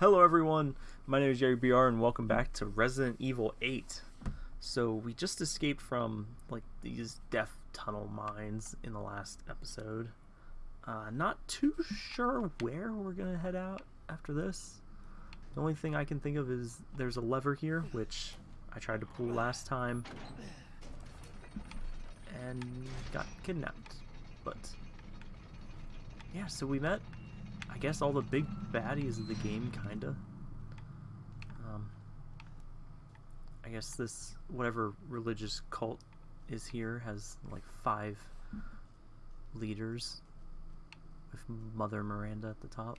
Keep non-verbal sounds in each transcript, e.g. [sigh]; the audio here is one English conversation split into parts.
Hello everyone, my name is Jerry BR and welcome back to Resident Evil 8. So we just escaped from like these death tunnel mines in the last episode. Uh, not too sure where we're gonna head out after this. The only thing I can think of is there's a lever here, which I tried to pull last time and got kidnapped. But yeah, so we met I guess all the big baddies of the game, kinda. Um, I guess this, whatever religious cult is here, has like five leaders, with Mother Miranda at the top.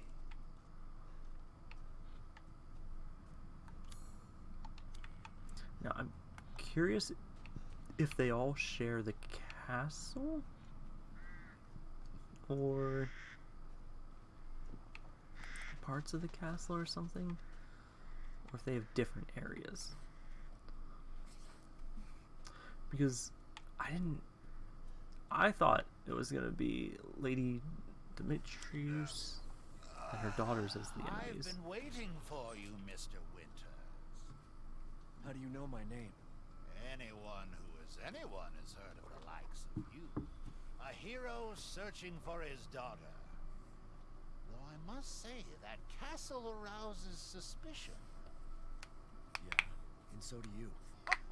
Now, I'm curious if they all share the castle? Or parts of the castle or something? Or if they have different areas. Because I didn't... I thought it was going to be Lady Dimitrescu and her daughters as the enemies. I've been waiting for you, Mr. Winters. How do you know my name? Anyone who is anyone has heard of the likes of you. A hero searching for his daughter. I must say, that castle arouses suspicion. Yeah, and so do you. [laughs]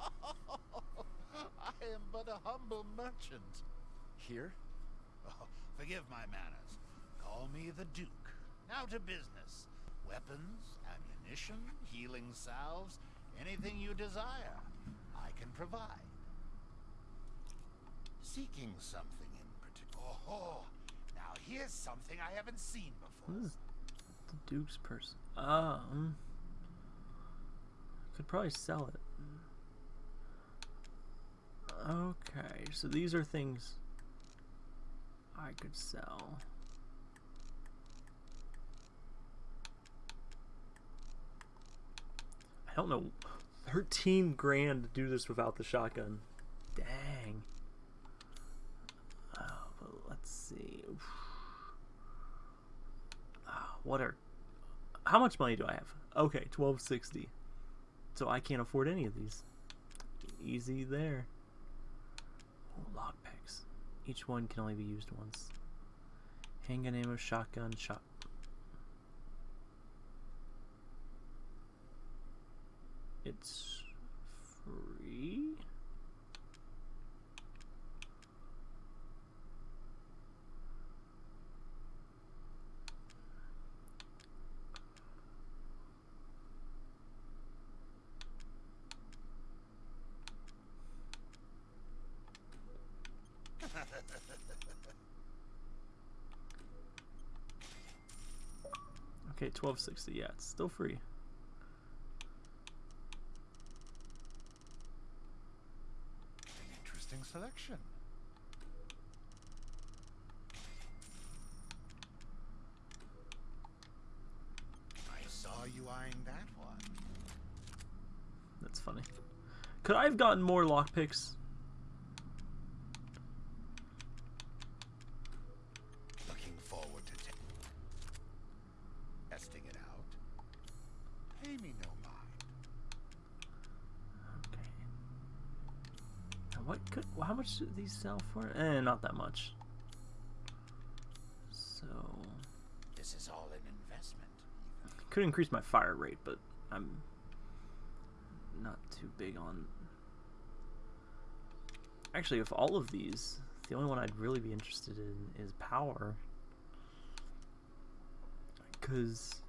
I am but a humble merchant. Here? Oh, forgive my manners. Call me the Duke. Now to business. Weapons, ammunition, healing salves, anything you desire, I can provide. Seeking something in particular. Oh, here's something I haven't seen before. What is the Duke's purse? Um, could probably sell it. Okay, so these are things I could sell. I don't know. 13 grand to do this without the shotgun. Dang. Oh, but let's see. Ah, what are how much money do I have? Okay, 1260. So I can't afford any of these. Easy there. Oh, lockpicks. Each one can only be used once. Handgun ammo, shotgun, shot. It's free? Okay, 1260. Yeah, it's still free. An interesting selection. I saw you eyeing that one. That's funny. Could I have gotten more lockpicks? Looking forward to te- testing it out. Pay me no mind. Okay. Now what could? well, These sell for? Eh, not that much. So This is all an investment. could increase my fire rate, but I'm not too big on. Actually, of all of these, the only one I'd really be interested in is power, because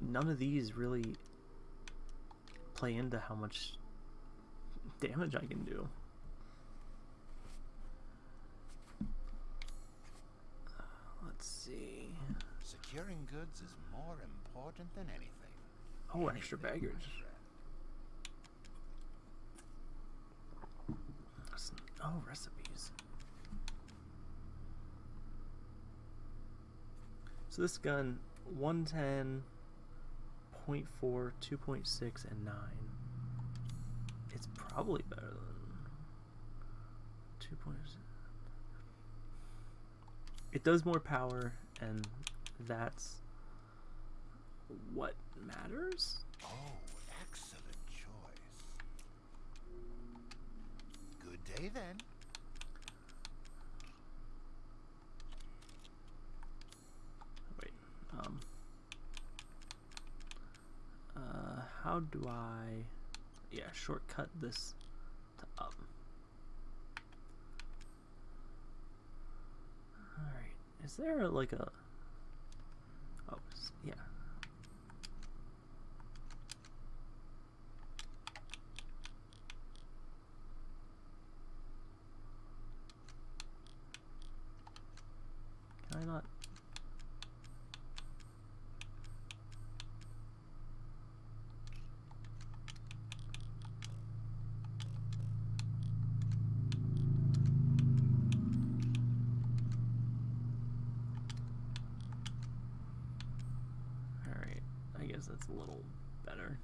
none of these really play into how much damage I can do. Let's see. Securing goods is more important than anything. Oh, extra baggage. Oh, recipes. So this gun, 110, 0.4, 2.6, and 9. It's probably better than 2.6. It does more power, and that's what matters? Oh, excellent choice. Good day then. Wait, um. Uh, how do I. Yeah, shortcut this to up. Alright, is there like a. Oh, yeah. Can I not? Alright, I guess that's a little better.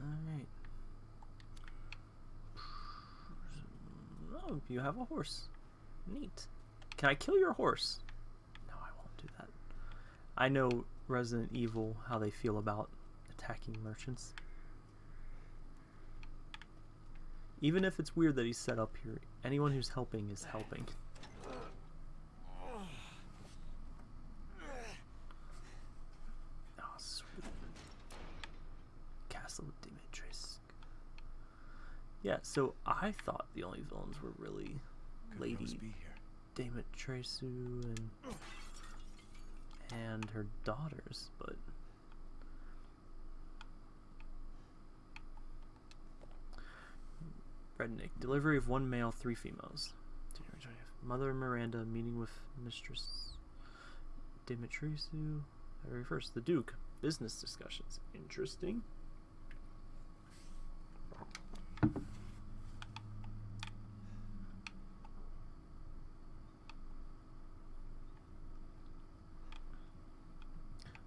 Alright. Oh, you have a horse. Neat. Can I kill your horse? No, I won't do that. I know Resident Evil, how they feel about attacking merchants. Even if it's weird that he's set up here, anyone who's helping is helping. Oh, sweet. Castle Dimitrescu. Yeah, so I thought the only villains were really Lady? Dimitrescu and and her daughters, but Rednick delivery of one male, three females. Mother Miranda meeting with Mistress Dimitrescu. February first, the Duke business discussions. Interesting. I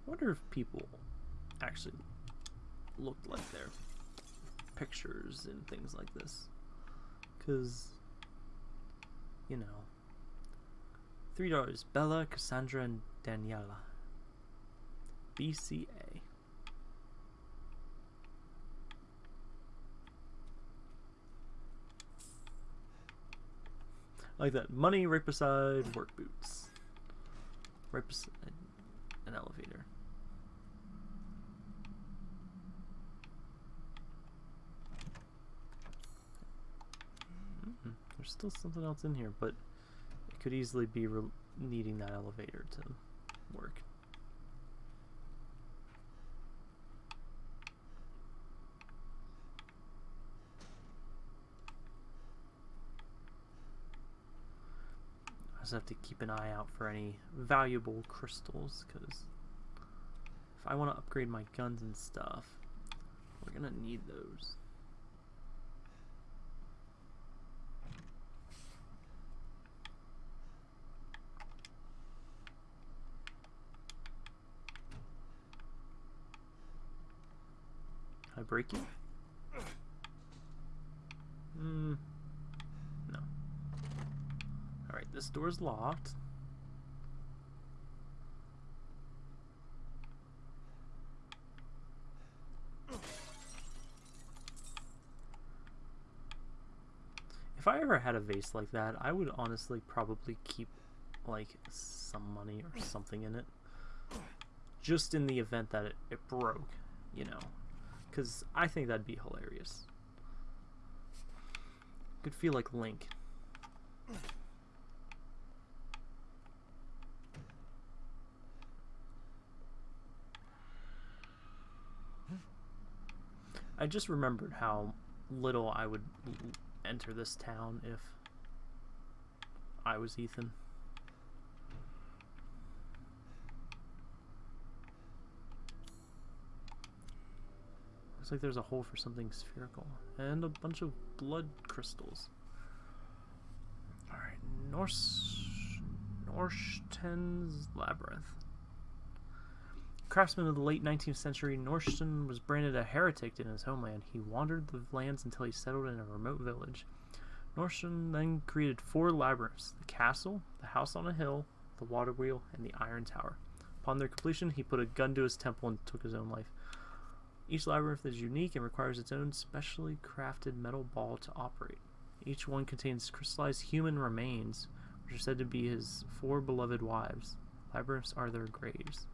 wonder if people actually looked like their pictures and things like this. Because, you know, three daughters Bella, Cassandra, and Daniela. BCA. Like that. Money right beside work boots. Right beside an elevator. Mm, There's still something else in here, but it could easily be needing that elevator to work. I just have to keep an eye out for any valuable crystals, because if I want to upgrade my guns and stuff, we're gonna need those. I break you? Hmm. No. Alright, this door's locked. If I ever had a vase like that, I would honestly probably keep like some money or something in it. Just in the event that it, it broke, you know. Because I think that'd be hilarious. Could feel like Link. I just remembered how little I would enter this town if I was Ethan. Looks like there's a hole for something spherical and a bunch of blood crystals. Alright, Norse Norsten's Labyrinth. craftsman of the late 19th century, Norston was branded a heretic in his homeland. He wandered the lands until he settled in a remote village. Norston then created four labyrinths the castle, the house on a hill, the water wheel, and the iron tower. Upon their completion, he put a gun to his temple and took his own life. Each labyrinth is unique and requires its own specially crafted metal ball to operate. Each one contains crystallized human remains, which are said to be his four beloved wives. Labyrinths are their graves.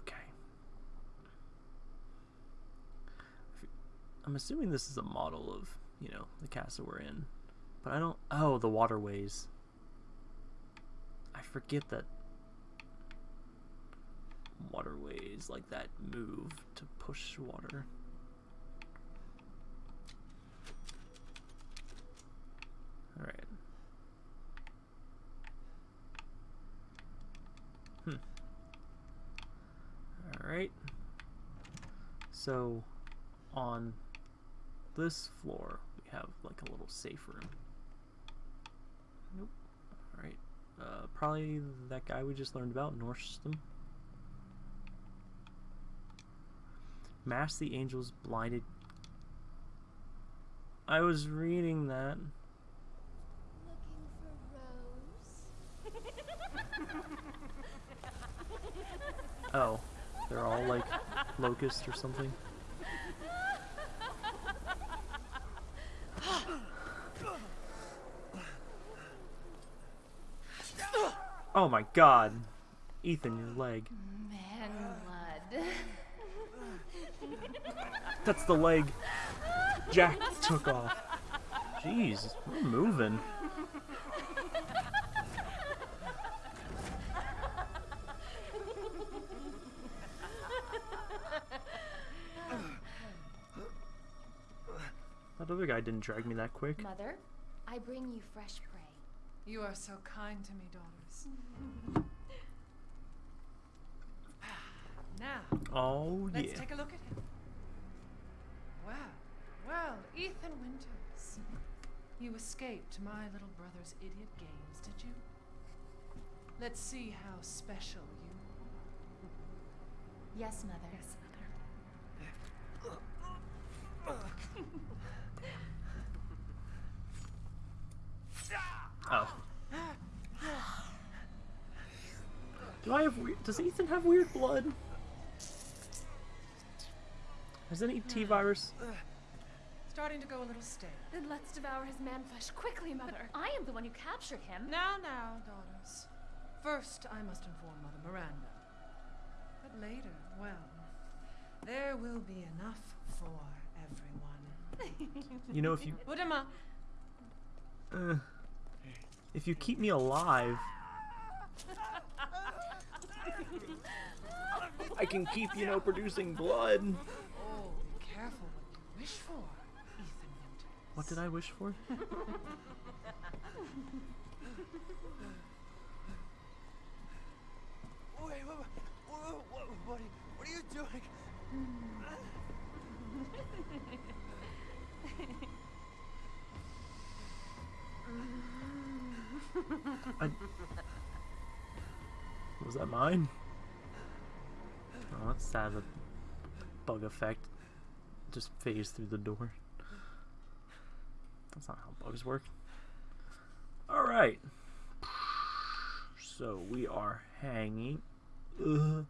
Okay. I'm assuming this is a model of, you know, the castle we're in. But I don't. Oh, the waterways. I forget that waterways like that move to push water. Alright. Hmm. Alright. So, on this floor, we have like a little safe room. Nope. Alright. Uh, probably that guy we just learned about, Norston. Mass the angels blinded. I was reading that. Looking for Rose? Oh, they're all like locusts or something. [gasps] Oh my god. Ethan, your leg. Mm-hmm. Man blood. That's the leg Jack took off. Jeez, we're moving. That other guy didn't drag me that quick. Mother, I bring you fresh prey. You are so kind to me, daughters. now, Oh yeah. let's yeah. take a look at him. Well, well, Ethan Winters. You escaped my little brother's idiot games, did you? Let's see how special you are. Yes, Mother. Yes, mother. Oh. Do I have weird? Does Ethan have weird blood? Has any T virus? Starting to go a little stale. Then let's devour his man flesh quickly, Mother. [laughs] I am the one who captured him. Now, now, daughters. First, I must inform Mother Miranda. But later, well, there will be enough for everyone. You know, if you [laughs] Udama, uh, if you keep me alive, I can keep you know producing blood. oh, be careful what you wish for, Ethan Winters. What did I wish for? Wait, what, what, what, what, are you, what are you doing? I... Was that mine? Oh, that's sad. The bug effect just phased through the door. Bugs work. Alright. So we are hanging. Ugh.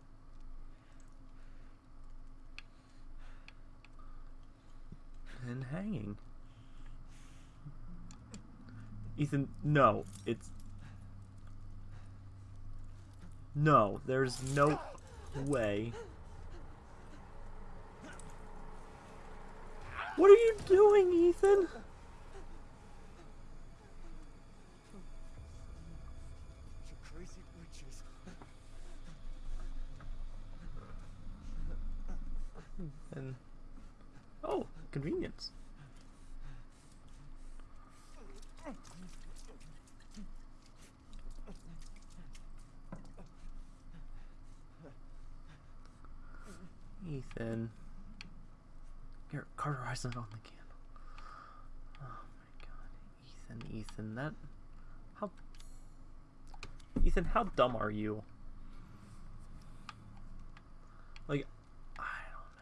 And hanging. Ethan, no. It's. No, there's no way. What are you doing, Ethan? You crazy witches. And oh, convenience. Ethan. Here, cauterize it on the candle. Oh my god. Ethan, Ethan, that how Ethan, how dumb are you? Like, I don't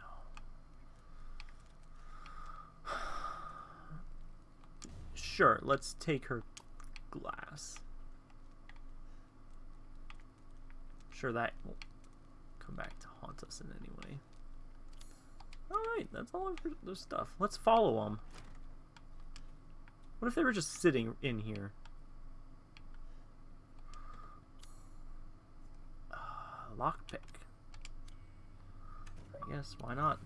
know. Sure, let's take her glass. Sure, that won't come back to haunt us in any way. Alright, that's all of their stuff. Let's follow them. What if they were just sitting in here? Uh, lockpick. I guess, why not?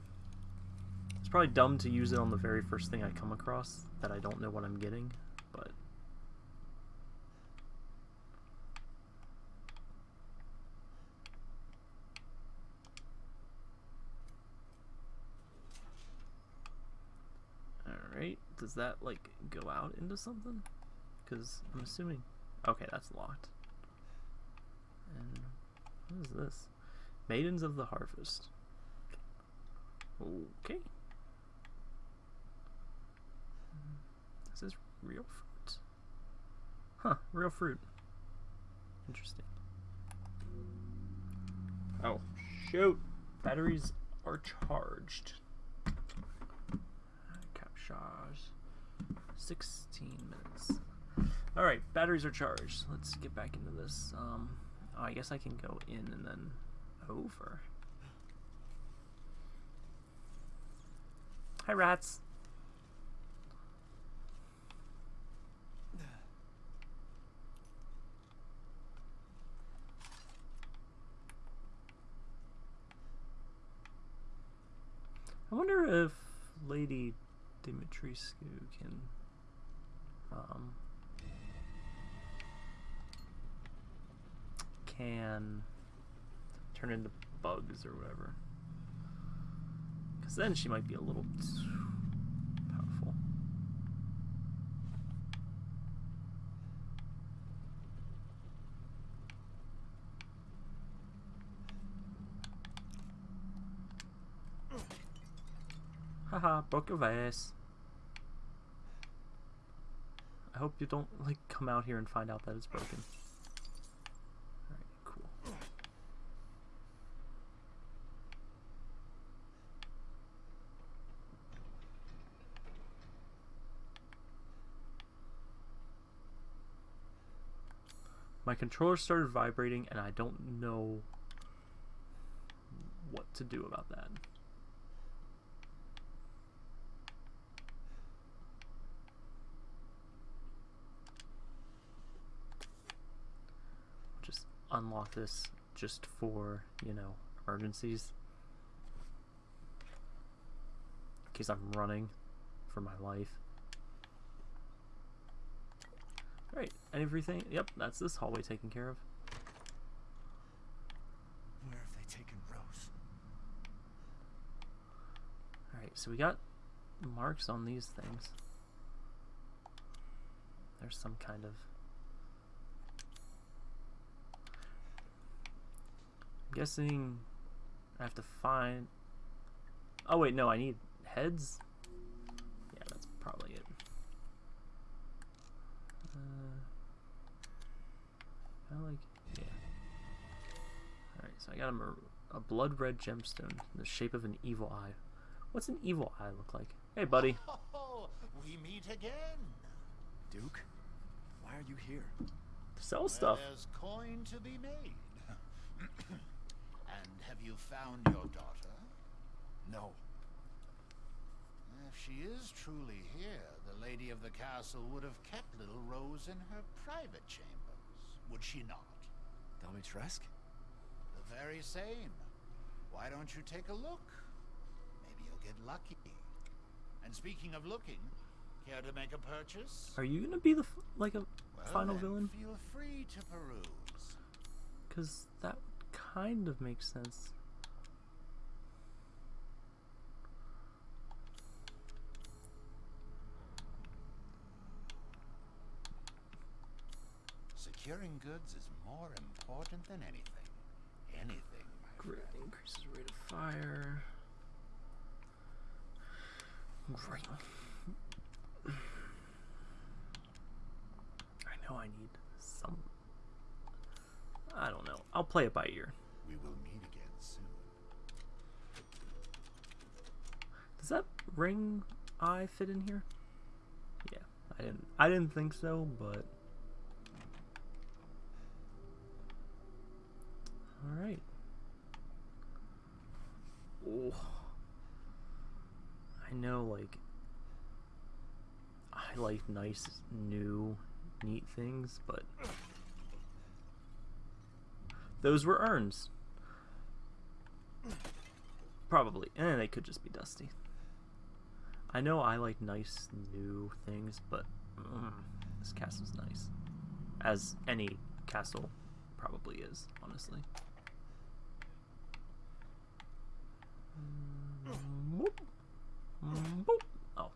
It's probably dumb to use it on the very first thing I come across that I don't know what I'm getting, but... Alright, does that, like, go out into something? Because I'm assuming... Okay, that's locked. And what is this? Maidens of the Harvest. Okay. This is real fruit. Huh, real fruit. Interesting. Oh, shoot. Batteries are charged. Captures. 16 minutes. Alright, batteries are charged. Let's get back into this. Um, oh, I guess I can go in and then over. Hi, rats. I wonder if Lady Dimitrescu can um, can turn into bugs or whatever. Because then she might be a little too powerful. Haha, broke your vase. I hope you don't, like, come out here and find out that it's broken. Cool. My controller started vibrating and I don't know what to do about that. Just unlock this just for, you know, emergencies. In case I'm running for my life. Right, everything. Yep, that's this hallway taken care of. Where have they taken Rose? Alright, so we got marks on these things. There's some kind of. Guessing I have to find. Oh, wait, no, I need heads? Yeah, that's probably it. Uh, I like. Yeah. Alright, so I got a, a blood red gemstone in the shape of an evil eye. What's an evil eye look like? Hey, buddy. Oh, [laughs] we meet again. Duke? Why are you here? Sell Where stuff. There's coin to be made. [clears throat] and have you found your daughter? No. If she is truly here, the lady of the castle would have kept little Rose in her private chambers, would she not? Dimitrescu? The very same. Why don't you take a look? Maybe you'll get lucky. And speaking of looking, care to make a purchase? Are you gonna be the f- like a Well, final then, villain? Feel free to peruse. Because that kind of makes sense. Securing goods is more important than anything. Anything, my Great friend. increases rate of fire. Great. I know I need some. I don't know. I'll play it by ear. We will meet again soon. Does that ring eye fit in here? Yeah, I didn't. I didn't think so, but all right. Oh, I know, like I like nice, new, neat things, but those were urns. Probably, and they could just be dusty. I know I like nice new things, but mm, this castle's nice. As any castle probably is, honestly. Mm, boop. Mm, boop. Oh.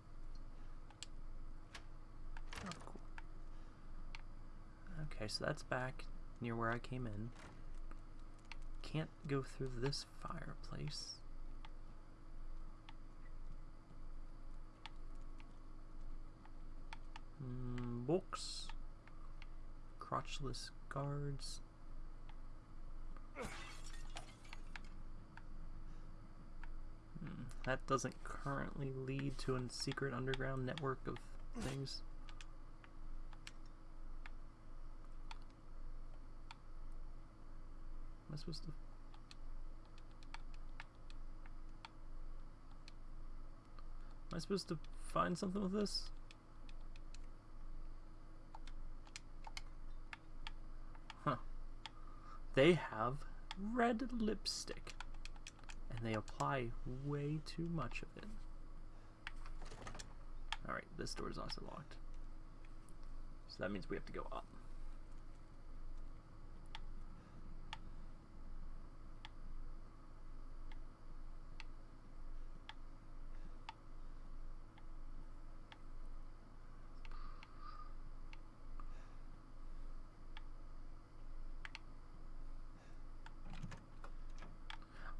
Oh, cool. Okay, so that's back near where I came in. Can't go through this fireplace. Mm, books. Crotchless guards. Hmm, That doesn't currently lead to a secret underground network of things. Am I supposed to? Am I supposed to find something with this? Huh. They have red lipstick. And they apply way too much of it. Alright, this door is also locked. So that means we have to go up.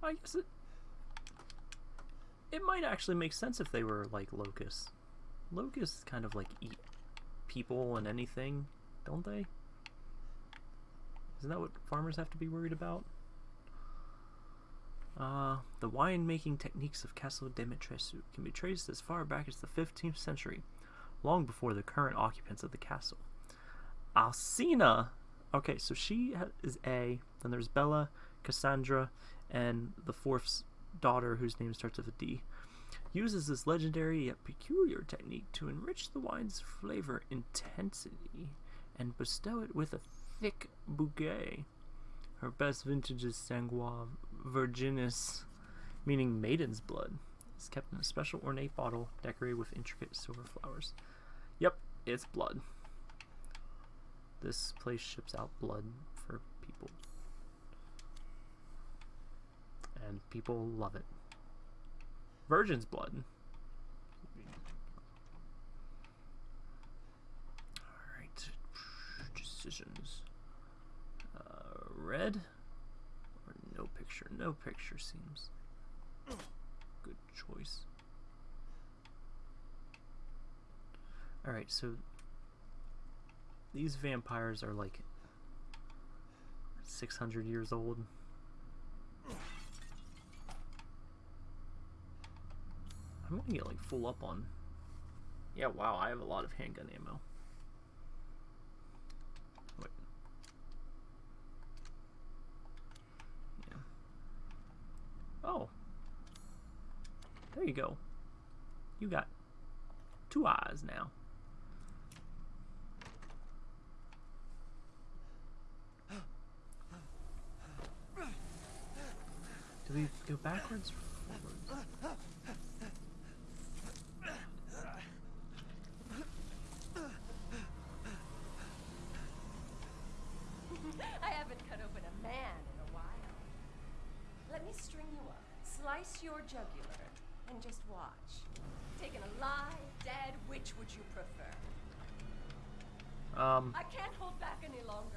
I guess it it might actually make sense if they were like locusts. Locusts kind of like eat people and anything, don't they? Isn't that what farmers have to be worried about? Uh, the wine-making techniques of Castle Dimitrescu can be traced as far back as the 15th century, long before the current occupants of the castle. Alcina, okay, so she is A, then there's Bella, Cassandra, and the fourth daughter, whose name starts with a D, uses this legendary yet peculiar technique to enrich the wine's flavor intensity and bestow it with a thick bouquet. Her best vintage is Sanguis Virginis, meaning maiden's blood. It's kept in a special ornate bottle decorated with intricate silver flowers. Yep, it's blood. This place ships out blood for people and people love it. Virgin's blood. Alright. Decisions. Uh, red? Or no picture? No picture seems. Good choice. Alright, so these vampires are like 600 years old. I'm gonna get like full up on. Yeah, wow, I have a lot of handgun ammo. Wait. Yeah. Oh. There you go. You got two eyes now. Do we go backwards or forwards? I haven't cut open a man in a while. Let me string you up, slice your jugular, and just watch. Taken alive, dead, which would you prefer? Um, I can't hold back any longer.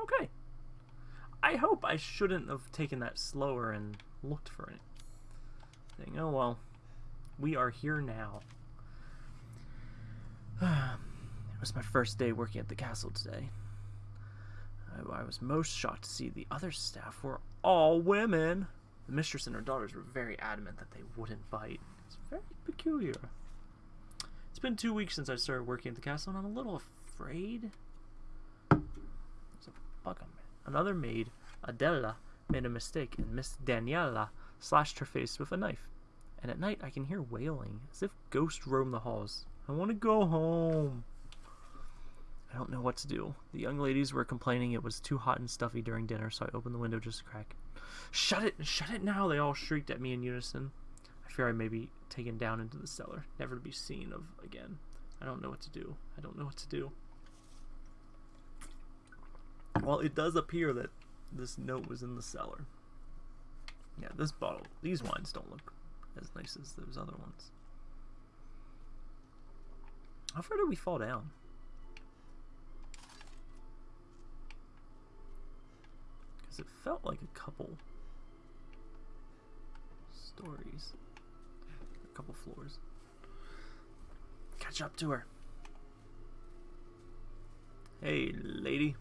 okay. I hope I shouldn't have taken that slower and looked for it. Thing. Oh well. We are here now. [sighs] it was my first day working at the castle today. I, I was most shocked to see the other staff were all women. The mistress and her daughters were very adamant that they wouldn't bite. It's very peculiar. It's been two weeks since I started working at the castle, and I'm a little afraid. There's a bug on me. Another maid, Adela, made a mistake, and Miss Daniela slashed her face with a knife. And at night, I can hear wailing, as if ghosts roam the halls. I want to go home. I don't know what to do. The young ladies were complaining it was too hot and stuffy during dinner, so I opened the window just a crack. Shut it! Shut it now! They all shrieked at me in unison. I fear I may be taken down into the cellar, never to be seen of again. I don't know what to do. I don't know what to do. Well, it does appear that this note was in the cellar. Yeah, this bottle, these wines don't look as nice as those other ones. How far did we fall down? Because it felt like a couple stories, a couple floors. Catch up to her. Hey, lady.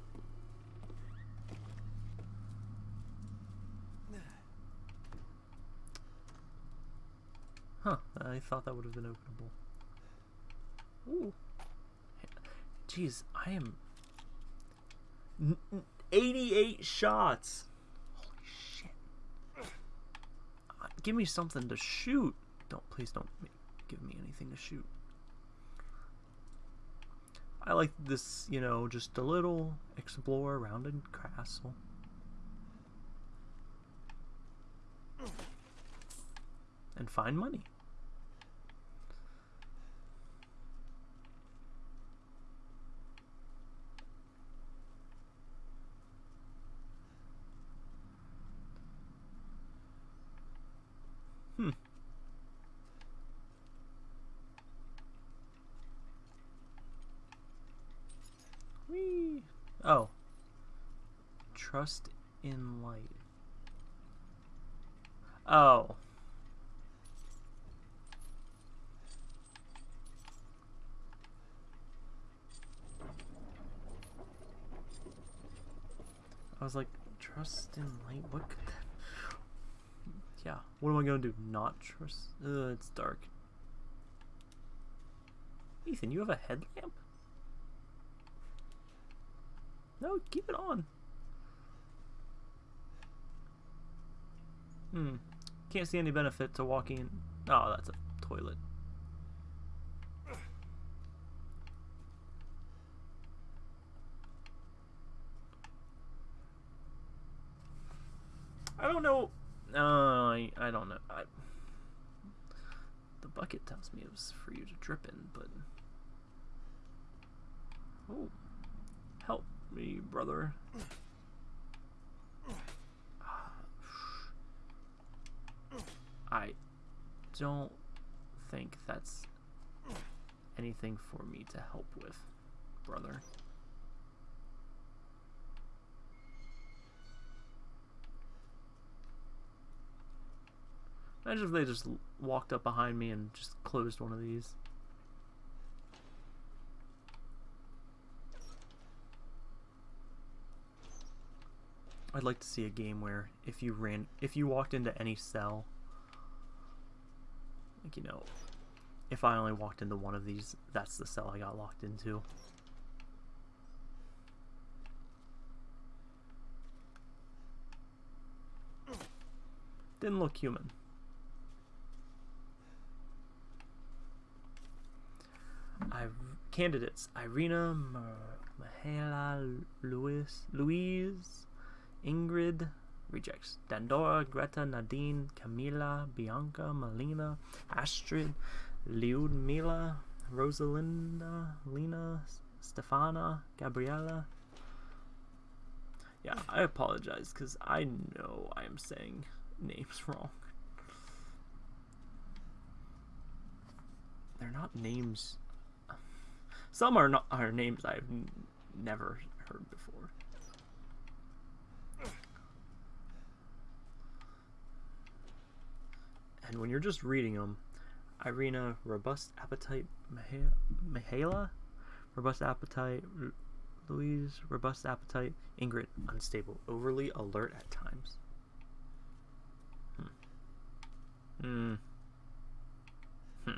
Huh, I thought that would have been openable. Ooh. Jeez, I am... 88 shots! Holy shit. Uh, give me something to shoot. Don't, please don't give me anything to shoot. I like this, you know, just a little explore around a castle. And find money. Hmm. Whee! Oh. Trust in light. Oh. I was like, trust in light? What could that... Yeah, what am I gonna do? Not trust? Ugh, it's dark. Ethan, you have a headlamp? No, keep it on. Hmm. Can't see any benefit to walking in. Oh, that's a toilet. I don't know. Uh, I, I don't know. I, the bucket tells me it was for you to drip in, but. Oh. Help me, brother. I don't think that's anything for me to help with, brother. Imagine if they just walked up behind me and just closed one of these. I'd like to see a game where if you ran if you walked into any cell like you know if I only walked into one of these that's the cell I got locked into. Didn't look human. I've candidates Irina, Mahela, Louis, Louise, Ingrid, rejects. Dandora, Greta, Nadine, Camila, Bianca, Melina, Astrid, Lyudmila, Rosalinda, Lena, Stefana, Gabriella. Yeah, I apologize because I know I am saying names [laughs] wrong. They're not names. Some are not are names I've never heard before. And when you're just reading them, Irina, robust appetite. Miha- Mihaela, robust appetite. Ru- Louise, robust appetite. Ingrid, unstable, overly alert at times. Hmm. Hmm. Hmm.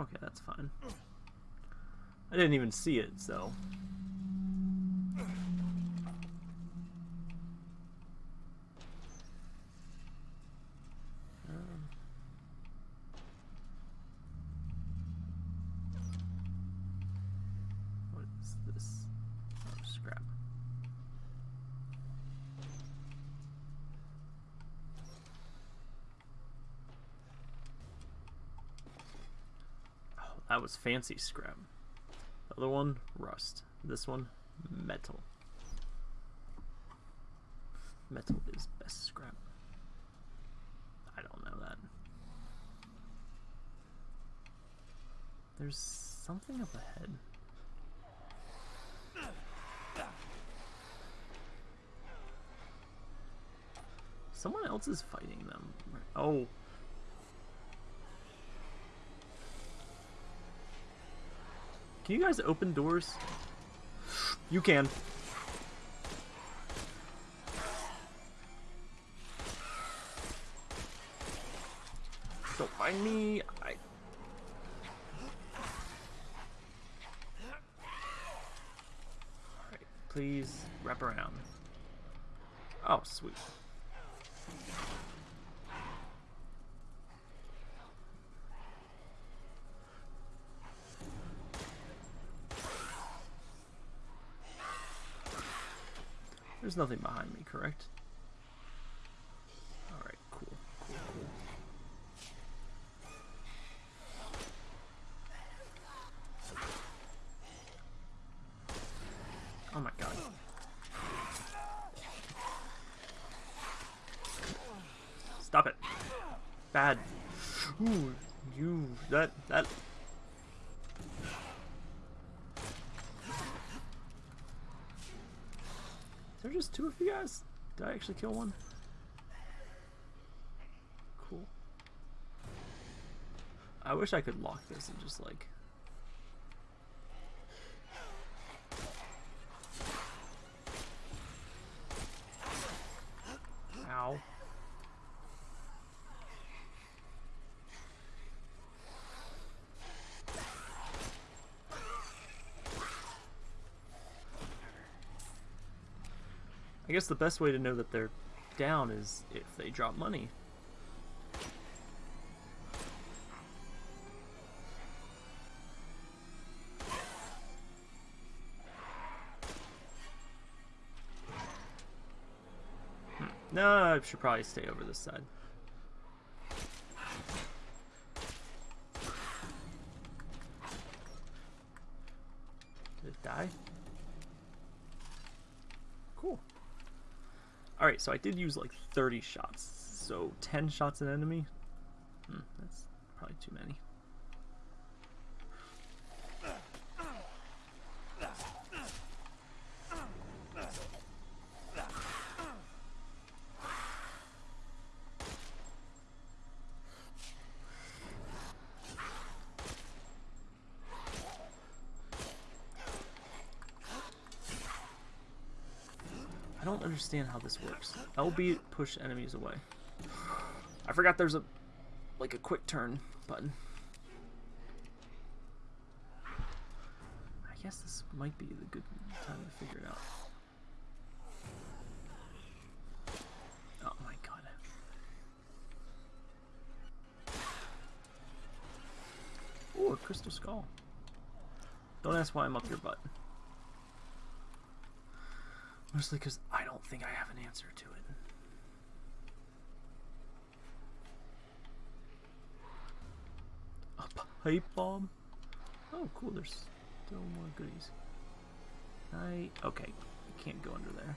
Okay, that's fine. I didn't even see it, so. Um, what is this? Oh, scrap. Oh, that was fancy scrap. The other one, rust. This one, metal. Metal is best scrap. I don't know that. There's something up ahead. Someone else is fighting them. Oh. Can you guys open doors? You can. Don't mind me. I. Please wrap around. Oh, sweet. There's nothing behind me, correct? Alright, cool, cool, cool. Oh my god. Stop it. Bad. Ooh, you, that, that. Is there just two of you guys? Did I actually kill one? Cool. I wish I could lock this and just like Ow. I guess the best way to know that they're down is if they drop money. Hmm. No, I should probably stay over this side. Did it die? Cool. Alright, so I did use like 30 shots. So 10 shots an enemy? Hmm, that's probably too many. I don't understand how this works. LB push enemies away. I forgot there's a like a quick turn button. I guess this might be the good time to figure it out. Oh my god. Ooh, a crystal skull. Don't ask why I'm up your butt. Mostly because don't think I have an answer to it. A pipe bomb? Oh, cool. There's still more goodies. I okay. I can't go under there.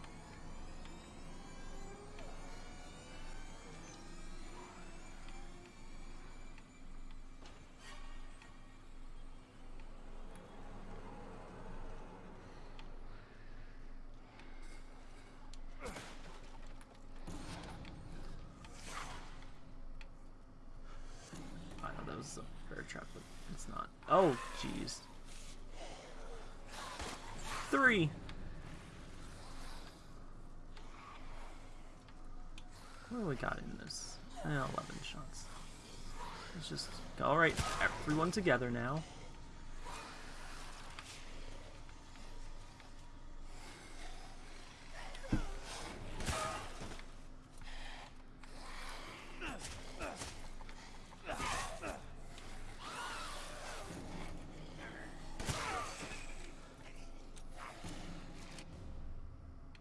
Everyone together now.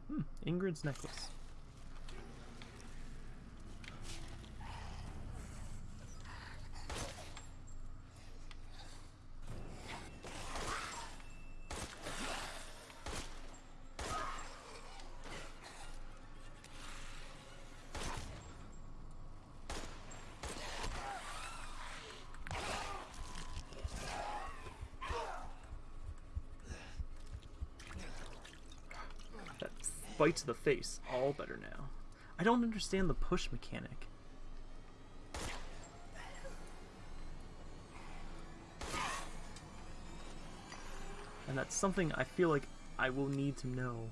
Hmm, Ingrid's necklace. That bite to the face, all better now. I don't understand the push mechanic. And that's something I feel like I will need to know.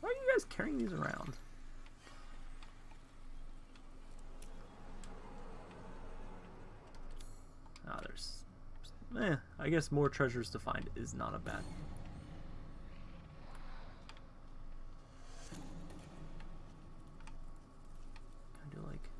Why are you guys carrying these around? Ah, there's... Eh, I guess more treasures to find is not a bad Kind of like.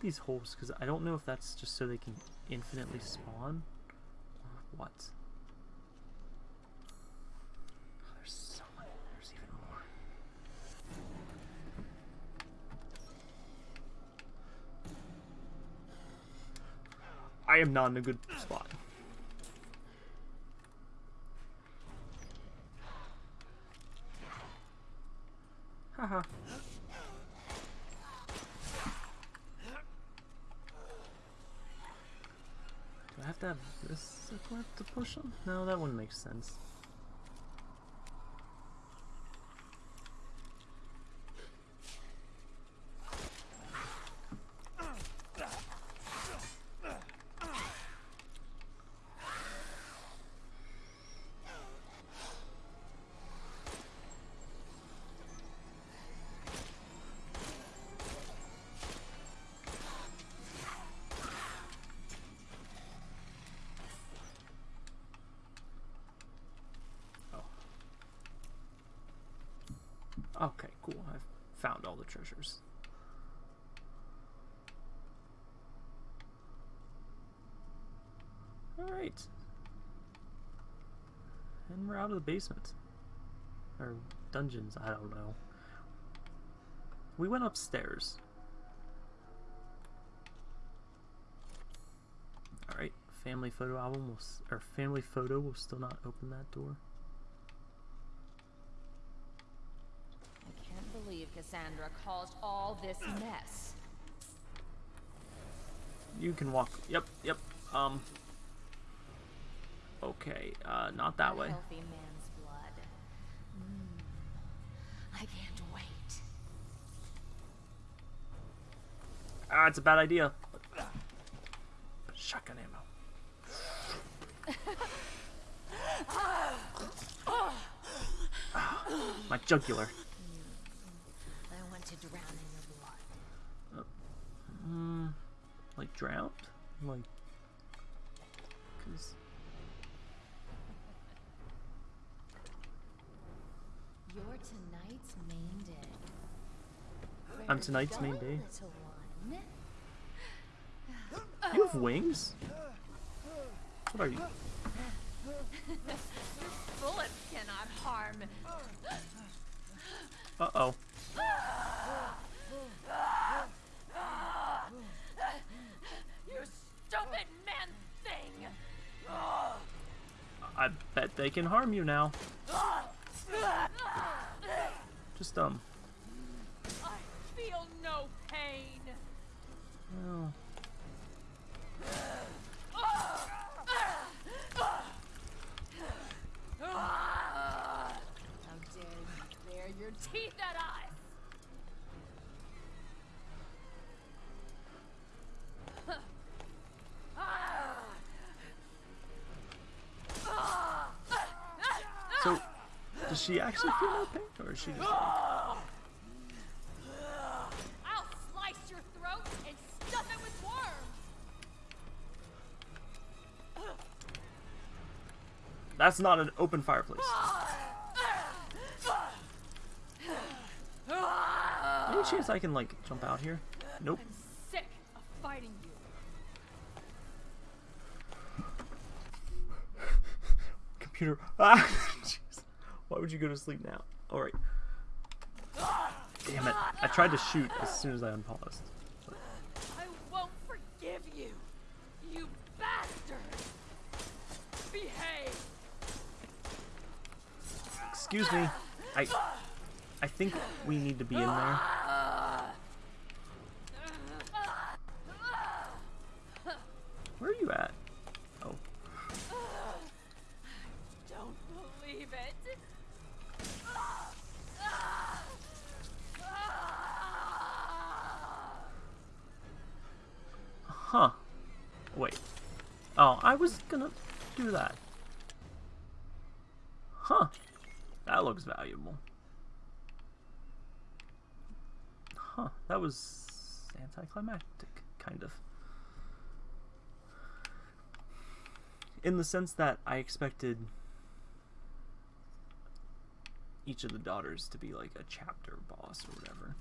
These holes because I don't know if that's just so they can infinitely spawn or what. Oh, there's so many. There's even more. I am not in a good spot. Haha. Do I have to have this equipped to push them? No, that wouldn't make sense. Okay, cool. I've found all the treasures. Alright. And we're out of the basement. Or dungeons, I don't know. We went upstairs. Alright, family photo album will, or family photo will still not open that door. I can't believe Cassandra caused all this mess. You can walk. Yep, yep. Um. Okay, uh, not that way. Healthy man's blood. Mm. I can't wait. Ah, it's a bad idea. Shotgun ammo. [laughs] Ah, My jugular. I want to drown in your blood. Mm, like drowned? Like, cause You're tonight's main day. I'm tonight's you main day? [gasps] You have wings. What are you? [laughs] Bullets cannot harm. Uh oh. I bet they can harm you now. Just um. I feel no pain. Well, How dare you bare your teeth at us! so does she actually feel no pain, or is she just? Like, I'll slice your throat and stuff it with worms! That's not an open fireplace. Any chance I can like jump out here? Nope. I'm sick of fighting you. Computer. Ah! Jeez. Why would you go to sleep now? All right. Damn it! I tried to shoot as soon as I unpaused. I won't forgive you, you bastard! Behave! Excuse me. I. I think we need to be in there. Where are you at? Oh. Don't believe it! Huh. Wait. Oh, I was gonna do that. Huh. That looks valuable. Huh. That was anticlimactic, kind of. In the sense that I expected each of the daughters to be like a chapter boss or whatever.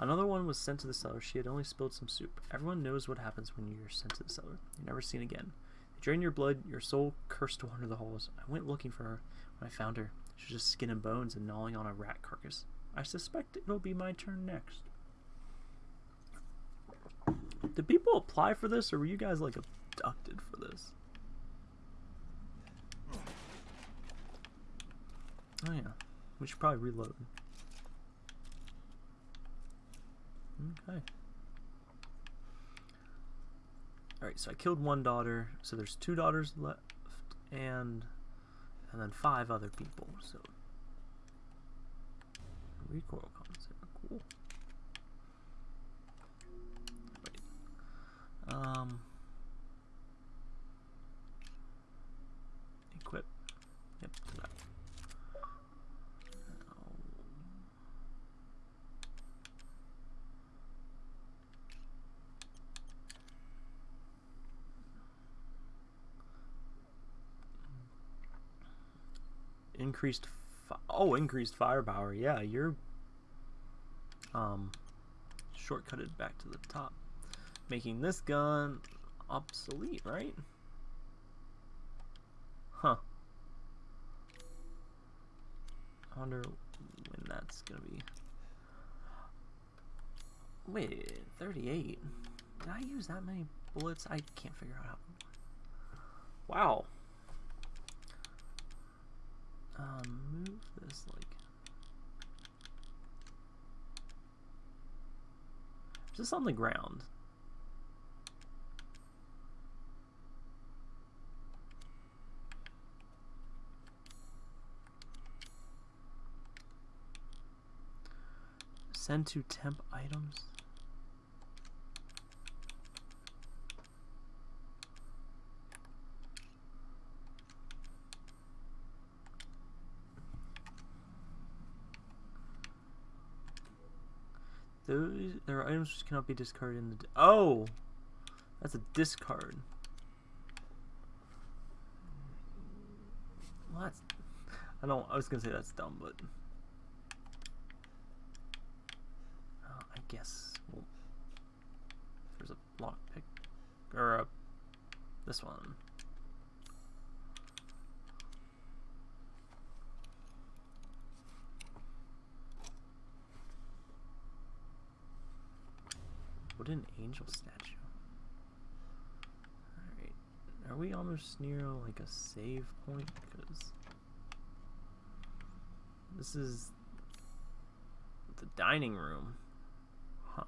Another one was sent to the cellar. She had only spilled some soup. Everyone knows what happens when you're sent to the cellar. You're never seen again. They drain your blood, your soul cursed to wander the halls. I went looking for her. When I found her, she was just skin and bones and gnawing on a rat carcass. I suspect it'll be my turn next. Did people apply for this, or were you guys like abducted for this? Oh yeah, we should probably reload. Okay. Alright, so I killed one daughter, so there's two daughters left, and and then five other people, so recoil concept, cool. Wait. Um equip. Yep, to that. Now- increased oh increased firepower. Yeah you're um shortcutted back to the top. Making this gun obsolete right? Huh. I wonder when that's gonna be. Wait 38 did I use that many bullets? I can't figure out how. Wow um, move this like. This on the ground? Send to temp items. Those there are items which cannot be discarded in the. Oh, that's a discard. Well, that's. I don't. I was gonna say that's dumb, but. Uh, I guess. Well, there's a lockpick, or a. This one. Wooden angel statue. Alright. Are we almost near like a save point? Because this is the dining room. Huh.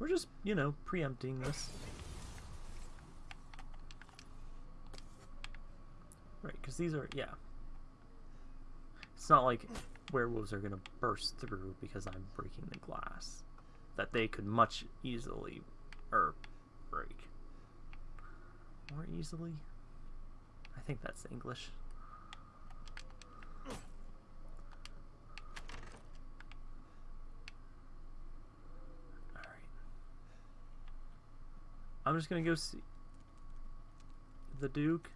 We're just, you know, preempting this. Right, because these are, yeah. It's not like werewolves are going to burst through because I'm breaking the glass. That they could much easily, or break. More easily? I think that's English. Alright. I'm just gonna go see the Duke.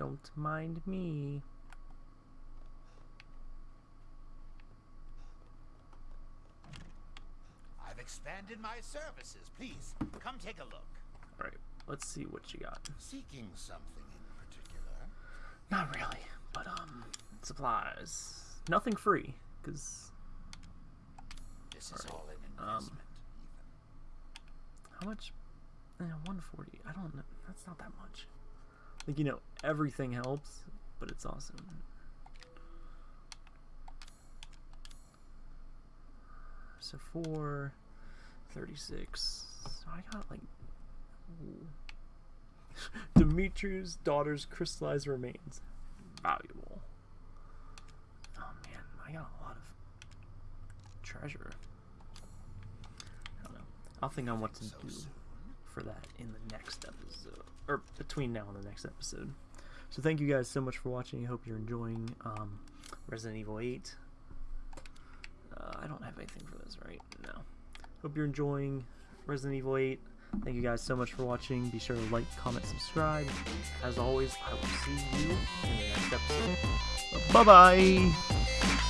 Don't mind me. I've expanded my services. Please, come take a look. Alright, let's see what you got. Seeking something in particular? Not really, but um, supplies. Nothing free, because This is all an um, investment, how much? Eh, 140. I don't know. That's not that much. Like, you know, everything helps, but it's awesome. So, 4, 36. So I got like. ooh. [laughs] Dimitrescu daughter's crystallized remains. Valuable. Oh man, I got a lot of treasure. I don't know. I'll think on what to do for that in the next episode, or between now and the next episode. So thank you guys so much for watching. I hope you're enjoying um, Resident Evil 8. Uh, I don't have anything for this, right? No. Hope you're enjoying Resident Evil 8. Thank you guys so much for watching. Be sure to like, comment, subscribe. As always, I will see you in the next episode. Bye bye!